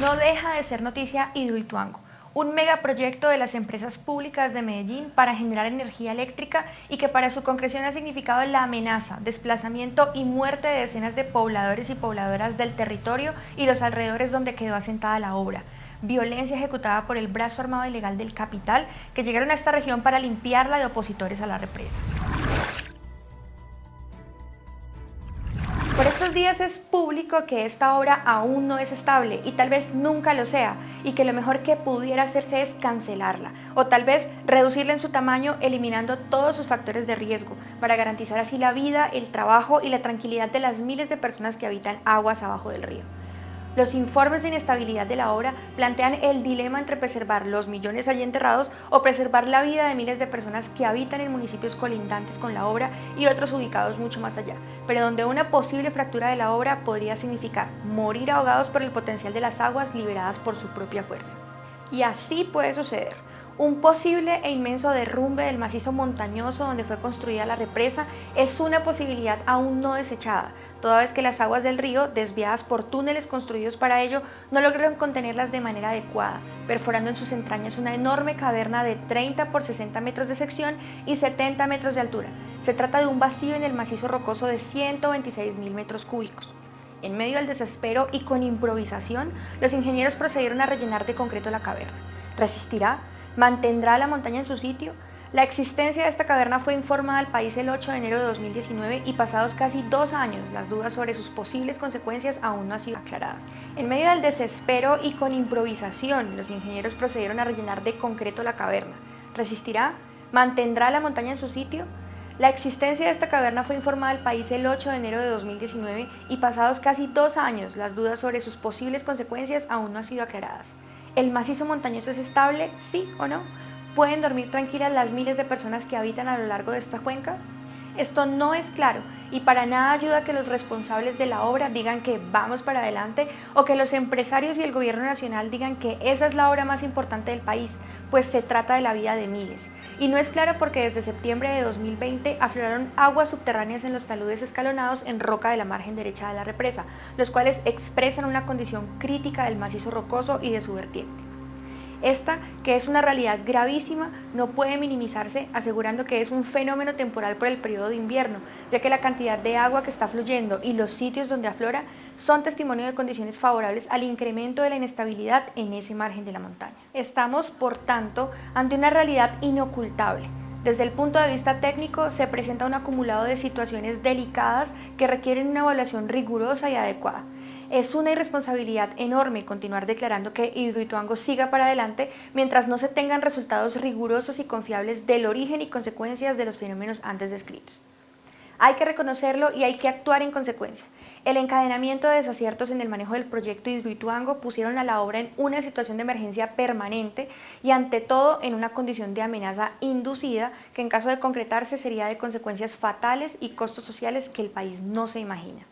No deja de ser noticia Hidroituango, un megaproyecto de las empresas públicas de Medellín para generar energía eléctrica y que para su concreción ha significado la amenaza, desplazamiento y muerte de decenas de pobladores y pobladoras del territorio y los alrededores donde quedó asentada la obra violencia ejecutada por el brazo armado ilegal del capital que llegaron a esta región para limpiarla de opositores a la represa. Días es público que esta obra aún no es estable y tal vez nunca lo sea y que lo mejor que pudiera hacerse es cancelarla o tal vez reducirla en su tamaño eliminando todos sus factores de riesgo para garantizar así la vida, el trabajo y la tranquilidad de las miles de personas que habitan aguas abajo del río. Los informes de inestabilidad de la obra plantean el dilema entre preservar los millones allí enterrados o preservar la vida de miles de personas que habitan en municipios colindantes con la obra y otros ubicados mucho más allá, pero donde una posible fractura de la obra podría significar morir ahogados por el potencial de las aguas liberadas por su propia fuerza. Y así puede suceder. Un posible e inmenso derrumbe del macizo montañoso donde fue construida la represa es una posibilidad aún no desechada, toda vez que las aguas del río, desviadas por túneles construidos para ello, no lograron contenerlas de manera adecuada, perforando en sus entrañas una enorme caverna de 30 por 60 metros de sección y 70 metros de altura. Se trata de un vacío en el macizo rocoso de 126 mil metros cúbicos. En medio del desespero y con improvisación, los ingenieros procedieron a rellenar de concreto la caverna. ¿Resistirá? ¿Mantendrá la montaña en su sitio? La existencia de esta caverna fue informada al país el 8 de enero de 2019 y pasados casi dos años, las dudas sobre sus posibles consecuencias aún no han sido aclaradas. En medio del desespero y con improvisación, los ingenieros procedieron a rellenar de concreto la caverna. ¿Resistirá? ¿Mantendrá la montaña en su sitio? La existencia de esta caverna fue informada al país el 8 de enero de 2019 y pasados casi dos años, las dudas sobre sus posibles consecuencias aún no han sido aclaradas. ¿El macizo montañoso es estable? ¿Sí o no? ¿Pueden dormir tranquilas las miles de personas que habitan a lo largo de esta cuenca? Esto no es claro y para nada ayuda que los responsables de la obra digan que vamos para adelante o que los empresarios y el gobierno nacional digan que esa es la obra más importante del país, pues se trata de la vida de miles. Y no es claro porque desde septiembre de 2020 afloraron aguas subterráneas en los taludes escalonados en roca de la margen derecha de la represa, los cuales expresan una condición crítica del macizo rocoso y de su vertiente. Esta, que es una realidad gravísima, no puede minimizarse asegurando que es un fenómeno temporal por el periodo de invierno, ya que la cantidad de agua que está fluyendo y los sitios donde aflora son testimonio de condiciones favorables al incremento de la inestabilidad en ese margen de la montaña. Estamos, por tanto, ante una realidad inocultable. Desde el punto de vista técnico, se presenta un acumulado de situaciones delicadas que requieren una evaluación rigurosa y adecuada. Es una irresponsabilidad enorme continuar declarando que Hidroituango siga para adelante mientras no se tengan resultados rigurosos y confiables del origen y consecuencias de los fenómenos antes descritos. Hay que reconocerlo y hay que actuar en consecuencia. El encadenamiento de desaciertos en el manejo del proyecto Hidroituango pusieron a la obra en una situación de emergencia permanente y ante todo en una condición de amenaza inducida que en caso de concretarse sería de consecuencias fatales y costos sociales que el país no se imagina.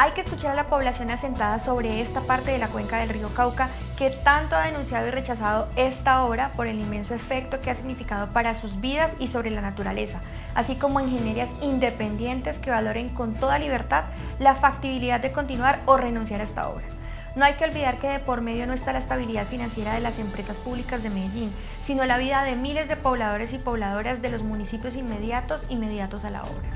Hay que escuchar a la población asentada sobre esta parte de la cuenca del río Cauca que tanto ha denunciado y rechazado esta obra por el inmenso efecto que ha significado para sus vidas y sobre la naturaleza, así como ingenierías independientes que valoren con toda libertad la factibilidad de continuar o renunciar a esta obra. No hay que olvidar que de por medio no está la estabilidad financiera de las empresas públicas de Medellín, sino la vida de miles de pobladores y pobladoras de los municipios inmediatos inmediatos a la obra.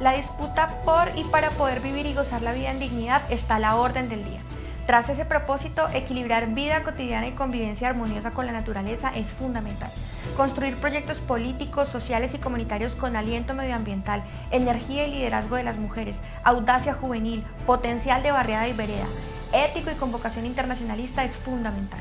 La disputa por y para poder vivir y gozar la vida en dignidad está a la orden del día. Tras ese propósito, equilibrar vida cotidiana y convivencia armoniosa con la naturaleza es fundamental. Construir proyectos políticos, sociales y comunitarios con aliento medioambiental, energía y liderazgo de las mujeres, audacia juvenil, potencial de barriada y vereda, ético y convocación internacionalista es fundamental.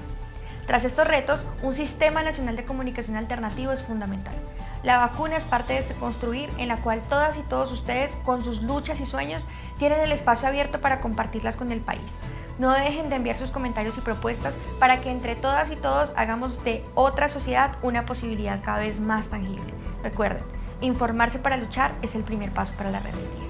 Tras estos retos, un sistema nacional de comunicación alternativo es fundamental. La vacuna es parte de este construir en la cual todas y todos ustedes, con sus luchas y sueños, tienen el espacio abierto para compartirlas con el país. No dejen de enviar sus comentarios y propuestas para que entre todas y todos hagamos de otra sociedad una posibilidad cada vez más tangible. Recuerden, informarse para luchar es el primer paso para la rebeldía.